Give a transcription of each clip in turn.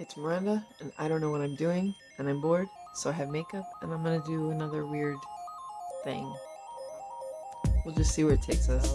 It's Miranda, and I don't know what I'm doing, and I'm bored, so I have makeup, and I'm gonna do another weird thing. We'll just see where it takes us.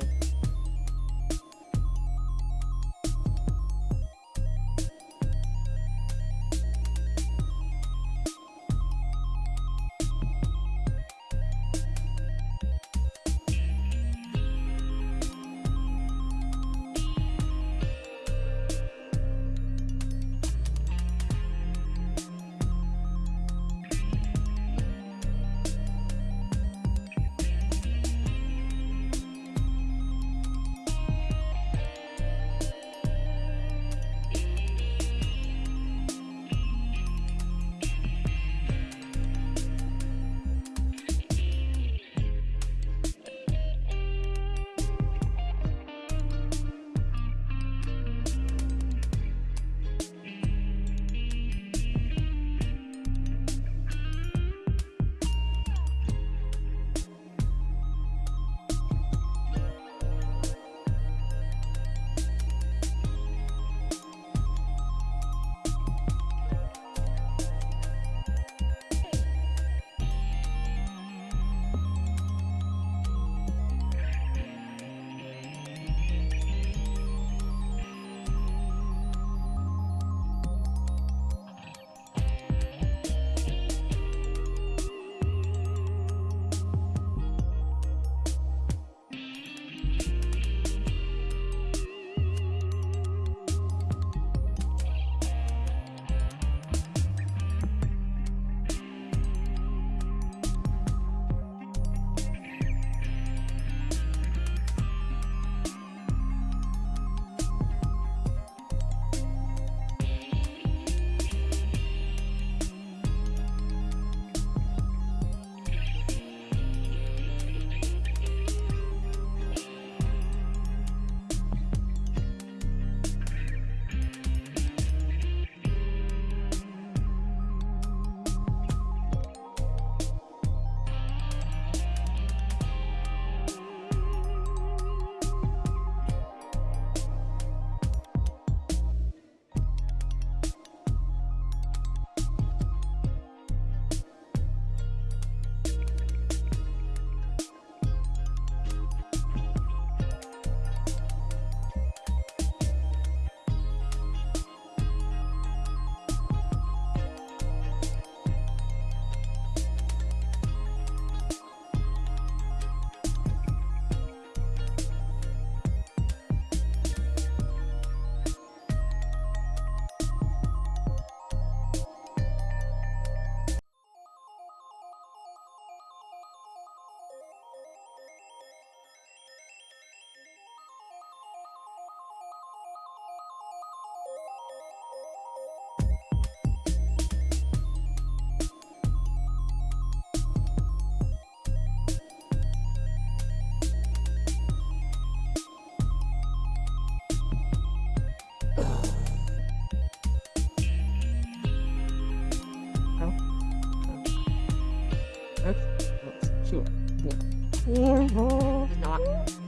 Not.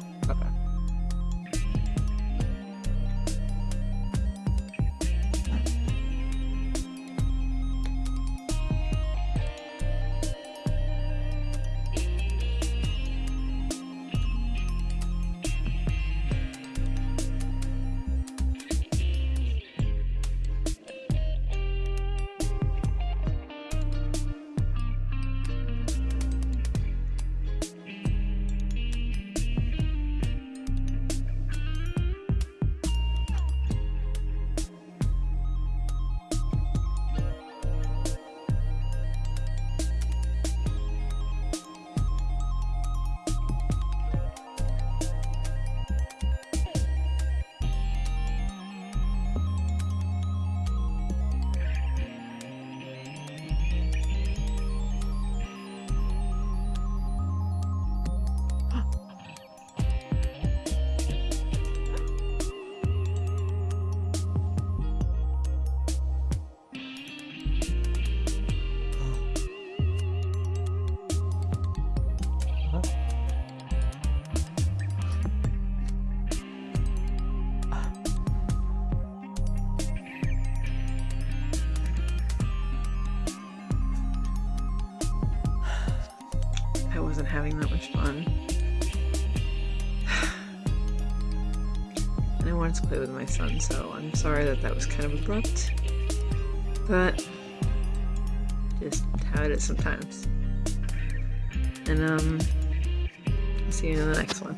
Wasn't having that much fun. And I wanted to play with my son, so I'm sorry that that was kind of abrupt. But just how it is sometimes. And um, I'll see you in the next one.